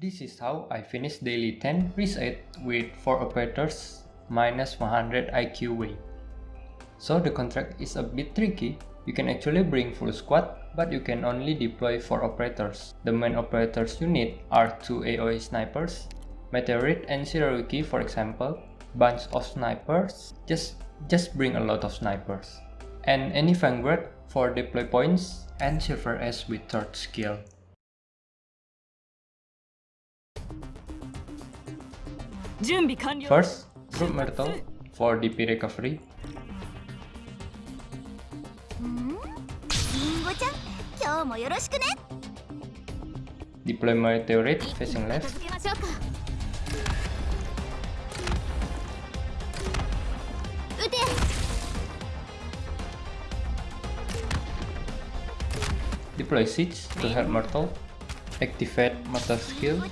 This is how I finished daily 10 reset with 4 operators minus 100 IQ weight. So the contract is a bit tricky, you can actually bring full squad, but you can only deploy 4 operators. The main operators you need are 2 AoE snipers, Meteorite and Shirayuki for example, bunch of snipers, just, just bring a lot of snipers. And any Vanguard for deploy points and Silver Ash with third skill. First, group Myrtle for DP recovery. Deploy meteorite facing left. Deploy Siege to help Myrtle. Activate Myrtle skill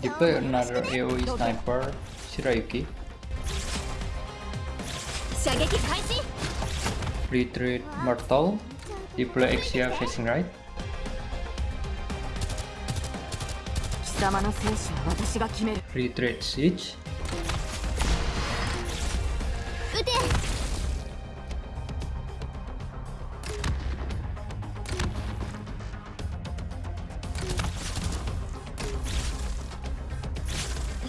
Deploy another AoE sniper, Shirayuki. Retreat Myrtle. Deploy Exia facing right. Retreat Siege.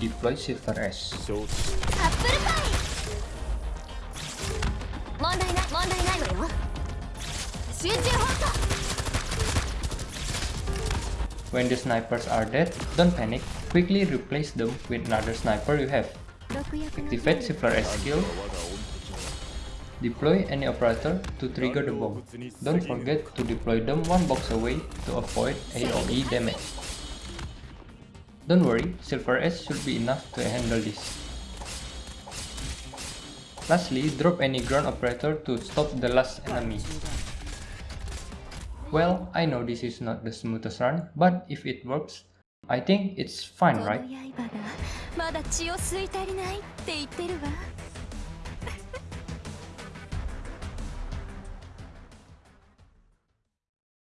Deploy Silver Ash. When the snipers are dead, don't panic, quickly replace them with another sniper you have. Activate Silver Ash skill Deploy any operator to trigger the bomb. Don't forget to deploy them one box away to avoid AoE damage. Don't worry, Silver Ash should be enough to handle this. Lastly, drop any ground operator to stop the last enemy. Well, I know this is not the smoothest run, but if it works, I think it's fine, right?